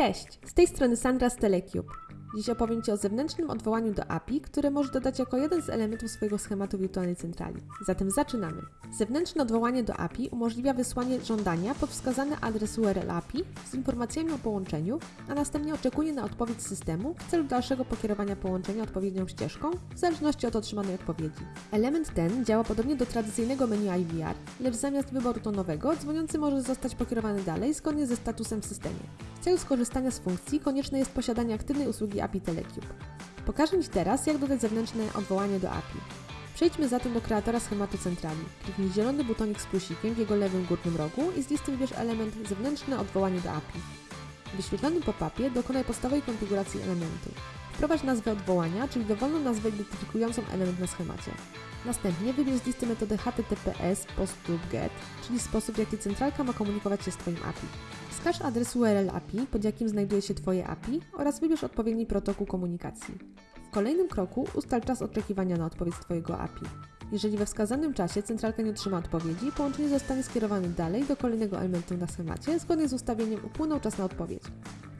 Cześć, z tej strony Sandra z. Dziś opowiem Ci o zewnętrznym odwołaniu do API, które możesz dodać jako jeden z elementów swojego schematu wirtualnej centrali. Zatem zaczynamy. Zewnętrzne odwołanie do API umożliwia wysłanie żądania pod wskazany adres URL API z informacjami o połączeniu, a następnie oczekuje na odpowiedź systemu w celu dalszego pokierowania połączenia odpowiednią ścieżką, w zależności od otrzymanej odpowiedzi. Element ten działa podobnie do tradycyjnego menu IVR, lecz zamiast wyboru tonowego, dzwoniący może zostać pokierowany dalej zgodnie ze statusem w systemie. W celu skorzystania z funkcji konieczne jest posiadanie aktywnej usługi API Telecube. Pokażę Ci teraz, jak dodać zewnętrzne odwołanie do API. Przejdźmy zatem do kreatora schematu centrali. Kliknij zielony butonik z plusikiem w jego lewym górnym rogu i z listy wybierz element zewnętrzne odwołanie do API. W wyświetlonym pop-upie dokonaj podstawowej konfiguracji elementu. Wprowadź nazwę odwołania, czyli dowolną nazwę identyfikującą element na schemacie. Następnie wybierz z listy metodę HTTPS POST.GET, czyli sposób, w jaki centralka ma komunikować się z Twoim API. Wskaż adres URL API, pod jakim znajduje się Twoje API oraz wybierz odpowiedni protokół komunikacji. W kolejnym kroku ustal czas oczekiwania na odpowiedź Twojego API. Jeżeli we wskazanym czasie centralka nie otrzyma odpowiedzi, połączenie zostanie skierowane dalej do kolejnego elementu na schemacie, zgodnie z ustawieniem upłynął czas na odpowiedź.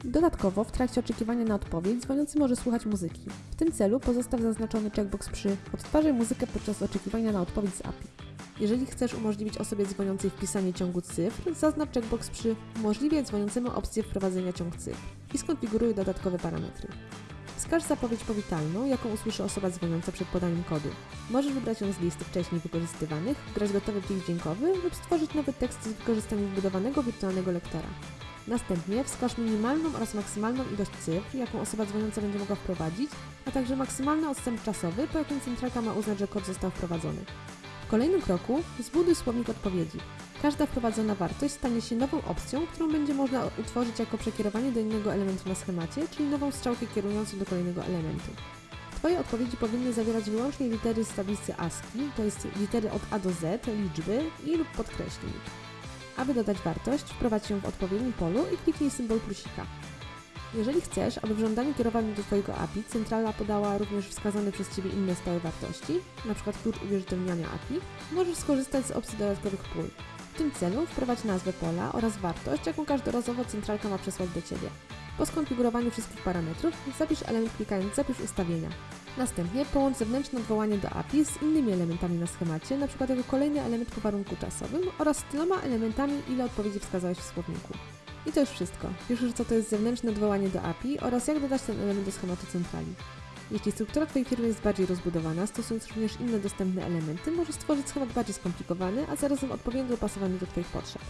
Dodatkowo, w trakcie oczekiwania na odpowiedź, dzwoniący może słuchać muzyki. W tym celu pozostaw zaznaczony checkbox przy Odtwarzaj muzykę podczas oczekiwania na odpowiedź z API. Jeżeli chcesz umożliwić osobie dzwoniącej wpisanie ciągu cyfr, zaznacz checkbox przy Umożliwiaj dzwoniącemu opcję wprowadzenia ciąg cyfr i skonfiguruj dodatkowe parametry. Wskaż zapowiedź powitalną, jaką usłyszy osoba dzwoniąca przed podaniem kodu. Możesz wybrać ją z listy wcześniej wykorzystywanych, wgrać gotowy plik dźwiękowy lub stworzyć nowy tekst z wykorzystaniem wbudowanego wirtualnego lektora. Następnie wskaż minimalną oraz maksymalną ilość cyfr, jaką osoba dzwoniąca będzie mogła wprowadzić, a także maksymalny odstęp czasowy, po jakim centralka ma uznać, że kod został wprowadzony. W kolejnym kroku zbuduj słownik odpowiedzi. Każda wprowadzona wartość stanie się nową opcją, którą będzie można utworzyć jako przekierowanie do innego elementu na schemacie, czyli nową strzałkę kierującą do kolejnego elementu. Twoje odpowiedzi powinny zawierać wyłącznie litery z tablicy ASCII, to jest litery od A do Z, liczby i lub podkreślnik. Aby dodać wartość, wprowadź ją w odpowiednim polu i kliknij symbol plusika. Jeżeli chcesz, aby w żądaniu kierowanym do Twojego API centrala podała również wskazane przez Ciebie inne stałe wartości, np. klucz uwierzytelniania API, możesz skorzystać z opcji dodatkowych pól. W tym celu wprowadź nazwę pola oraz wartość, jaką każdorazowo centralka ma przesłać do Ciebie. Po skonfigurowaniu wszystkich parametrów zapisz element klikając Zapisz ustawienia. Następnie połącz zewnętrzne odwołanie do API z innymi elementami na schemacie, np. jako kolejny element po warunku czasowym oraz z tyloma elementami, ile odpowiedzi wskazałeś w słowniku. I to już wszystko. Wiesz już co to jest zewnętrzne odwołanie do API oraz jak dodać ten element do schematu centrali. Jeśli struktura Twojej firmy jest bardziej rozbudowana, stosując również inne dostępne elementy, możesz stworzyć schemat bardziej skomplikowany, a zarazem odpowiednio dopasowany do Twoich potrzeb.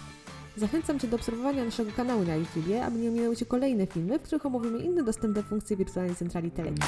Zachęcam Cię do obserwowania naszego kanału na YouTube, aby nie ominęły Cię kolejne filmy, w których omówimy inne dostępne funkcje wirtualnej centrali Telecom.